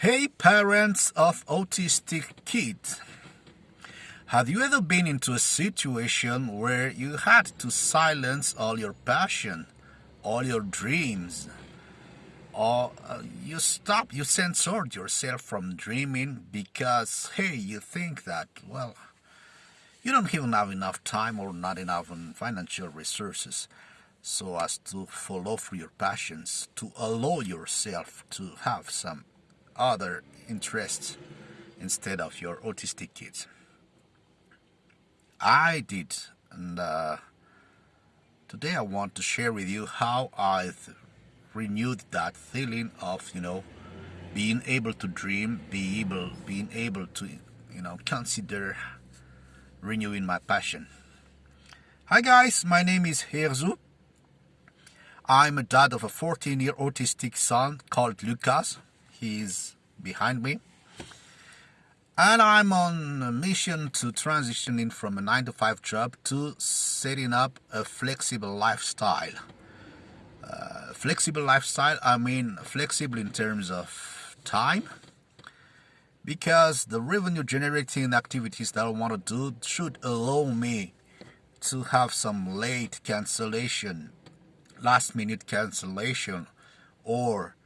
Hey parents of autistic kids, have you ever been into a situation where you had to silence all your passion, all your dreams, or uh, you stopped, you censored yourself from dreaming because, hey, you think that, well, you don't even have enough time or not enough financial resources so as to follow through your passions, to allow yourself to have some other interests instead of your autistic kids. I did, and uh, today I want to share with you how I've renewed that feeling of, you know, being able to dream, be able, being able to, you know, consider renewing my passion. Hi guys, my name is Herzu. I'm a dad of a 14-year autistic son called Lucas. He's behind me. And I'm on a mission to transitioning from a 9 to 5 job to setting up a flexible lifestyle. Uh, flexible lifestyle, I mean flexible in terms of time, because the revenue generating activities that I want to do should allow me to have some late cancellation last minute cancellation or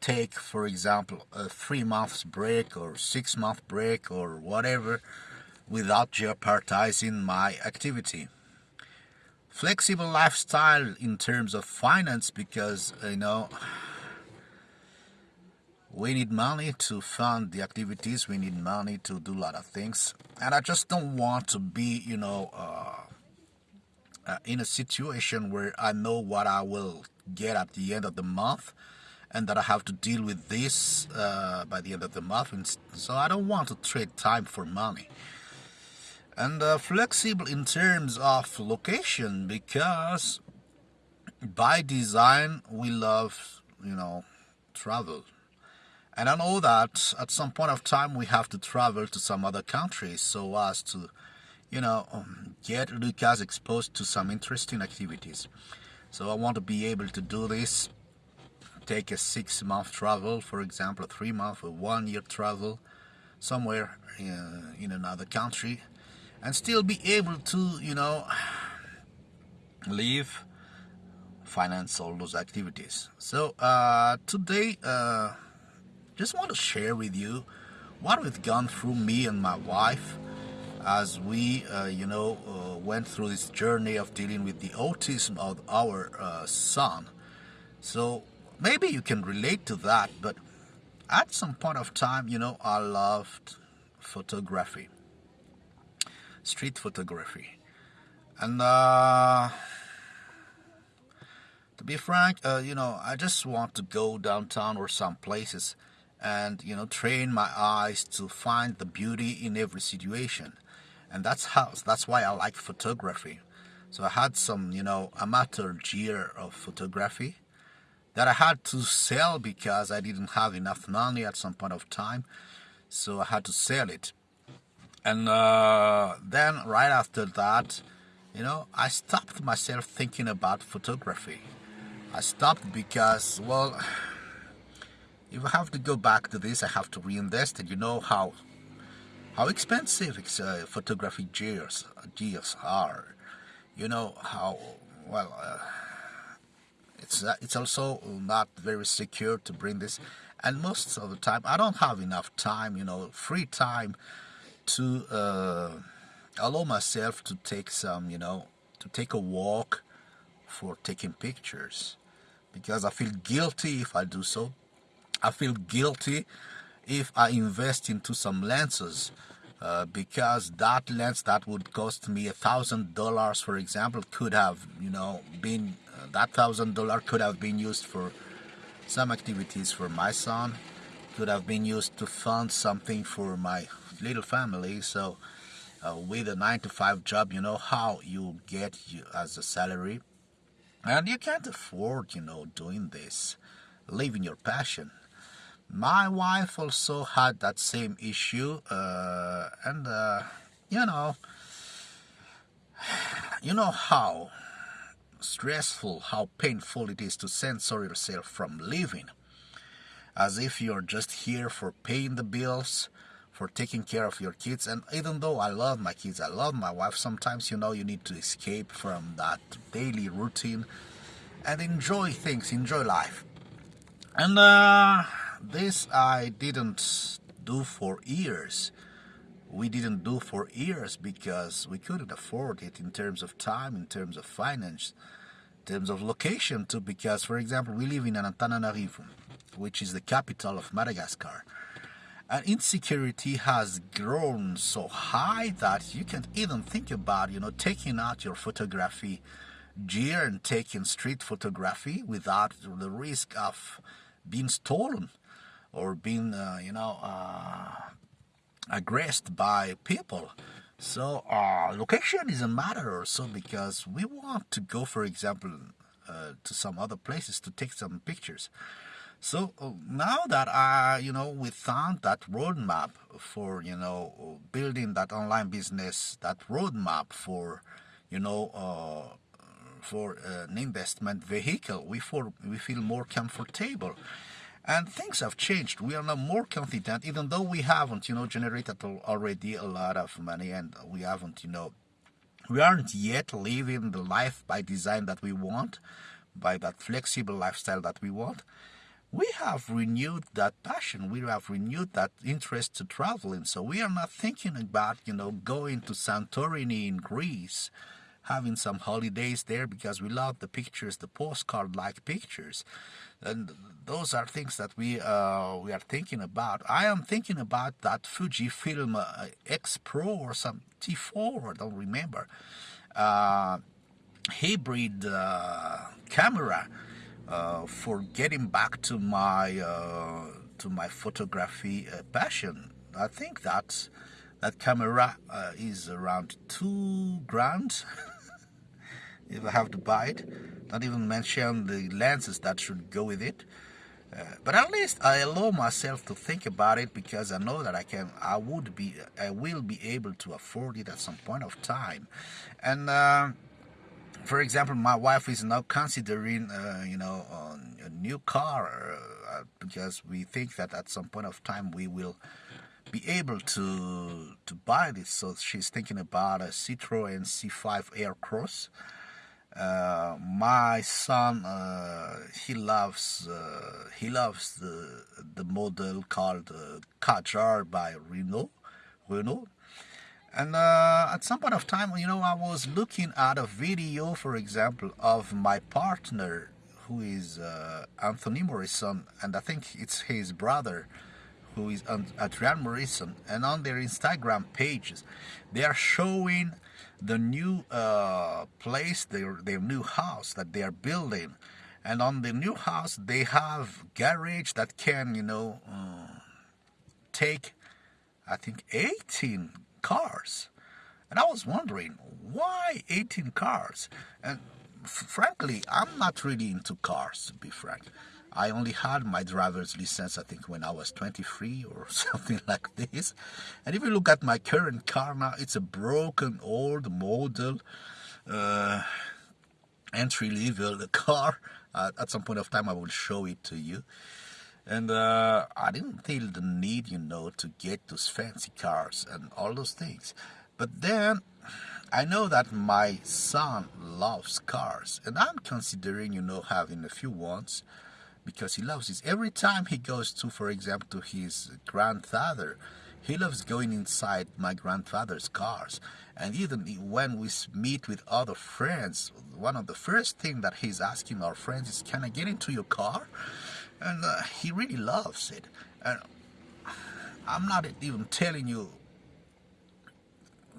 take for example a three months break or six month break or whatever without jeopardizing my activity. Flexible lifestyle in terms of finance because you know we need money to fund the activities we need money to do a lot of things and i just don't want to be you know uh, uh, in a situation where I know what I will get at the end of the month and that I have to deal with this uh, by the end of the month. And so I don't want to trade time for money. And uh, flexible in terms of location because by design we love, you know, travel. And I know that at some point of time we have to travel to some other countries so as to you know, um, get Lucas exposed to some interesting activities. So I want to be able to do this, take a six month travel, for example, a three month or one year travel somewhere uh, in another country and still be able to, you know, live, finance all those activities. So uh, today, uh, just want to share with you what we've gone through me and my wife as we, uh, you know, uh, went through this journey of dealing with the autism of our uh, son. So maybe you can relate to that, but at some point of time, you know, I loved photography, street photography. And uh, to be frank, uh, you know, I just want to go downtown or some places and, you know, train my eyes to find the beauty in every situation and that's how that's why I like photography. So I had some, you know, amateur gear of photography that I had to sell because I didn't have enough money at some point of time. So I had to sell it. And uh, then right after that, you know, I stopped myself thinking about photography. I stopped because, well, if I have to go back to this, I have to reinvest and you know how how expensive uh, photography gears, gears are. You know how, well, uh, it's, it's also not very secure to bring this. And most of the time, I don't have enough time, you know, free time to uh, allow myself to take some, you know, to take a walk for taking pictures. Because I feel guilty if I do so. I feel guilty if I invest into some lenses uh, because that lens that would cost me a thousand dollars for example could have you know been that thousand dollar could have been used for some activities for my son could have been used to fund something for my little family. So uh, with a 9 to 5 job you know how you get you as a salary. And you can't afford you know doing this living your passion. My wife also had that same issue uh, and uh, you know you know how stressful how painful it is to censor yourself from living as if you're just here for paying the bills, for taking care of your kids. And even though I love my kids, I love my wife, sometimes you know you need to escape from that daily routine and enjoy things, enjoy life. And uh, this I didn't do for years. We didn't do for years because we couldn't afford it in terms of time, in terms of finance, in terms of location too. Because, for example, we live in Antananarivo, which is the capital of Madagascar. And insecurity has grown so high that you can't even think about, you know, taking out your photography gear and taking street photography without the risk of being stolen or being, uh, you know, uh, aggressed by people. So uh, location is a matter also because we want to go, for example, uh, to some other places to take some pictures. So uh, now that I, you know, we found that roadmap for, you know, building that online business, that roadmap for, you know, uh, for an investment vehicle, we for we feel more comfortable and things have changed. We are now more confident, even though we haven't, you know, generated already a lot of money, and we haven't, you know, we aren't yet living the life by design that we want, by that flexible lifestyle that we want. We have renewed that passion. We have renewed that interest to traveling. So we are not thinking about, you know, going to Santorini in Greece having some holidays there because we love the pictures, the postcard-like pictures, and those are things that we uh, we are thinking about. I am thinking about that Fujifilm uh, X Pro or some T4, I don't remember, uh, hybrid uh, camera uh, for getting back to my uh, to my photography passion. I think that that camera is around two grand. if I have to buy it. Not even mention the lenses that should go with it. Uh, but at least I allow myself to think about it because I know that I can, I would be, I will be able to afford it at some point of time. And uh, for example, my wife is now considering, uh, you know, a new car uh, because we think that at some point of time we will be able to to buy this. So she's thinking about a Citroen C5 Aircross. Uh, my son uh, he loves uh, he loves the the model called uh, Kadjar by Renault Renault. And uh, at some point of time you know I was looking at a video for example of my partner who is uh, Anthony Morrison and I think it's his brother who is Adrian Morrison. And on their Instagram pages they are showing the new uh, place, their, their new house that they are building. And on the new house, they have garage that can, you know, uh, take, I think, 18 cars. And I was wondering, why 18 cars? And frankly, I'm not really into cars, to be frank. I only had my driver's license, I think, when I was 23 or something like this. And if you look at my current car now, it's a broken old model uh, entry level car. Uh, at some point of time, I will show it to you. And uh, I didn't feel the need, you know, to get those fancy cars and all those things. But then I know that my son loves cars, and I'm considering, you know, having a few ones because he loves it. Every time he goes to, for example, to his grandfather, he loves going inside my grandfather's cars. And even when we meet with other friends, one of the first things that he's asking our friends is, can I get into your car? And uh, he really loves it. And I'm not even telling you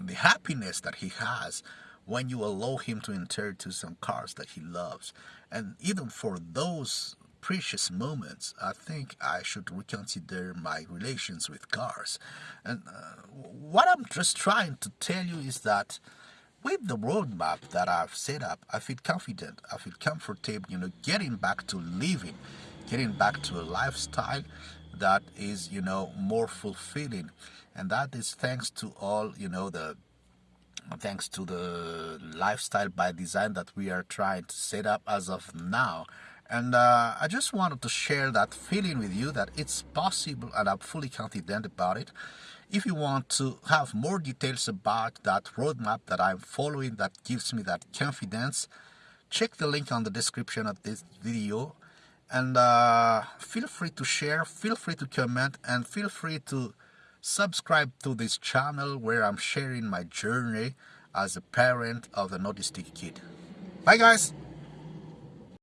the happiness that he has when you allow him to enter to some cars that he loves. And even for those precious moments, I think I should reconsider my relations with cars. And uh, what I'm just trying to tell you is that with the roadmap that I've set up, I feel confident, I feel comfortable, you know, getting back to living, getting back to a lifestyle that is, you know, more fulfilling. And that is thanks to all, you know, the thanks to the lifestyle by design that we are trying to set up as of now And uh, I just wanted to share that feeling with you that it's possible and I'm fully confident about it. If you want to have more details about that roadmap that I'm following that gives me that confidence, check the link on the description of this video and uh, feel free to share, feel free to comment and feel free to subscribe to this channel where I'm sharing my journey as a parent of an autistic kid. Bye guys!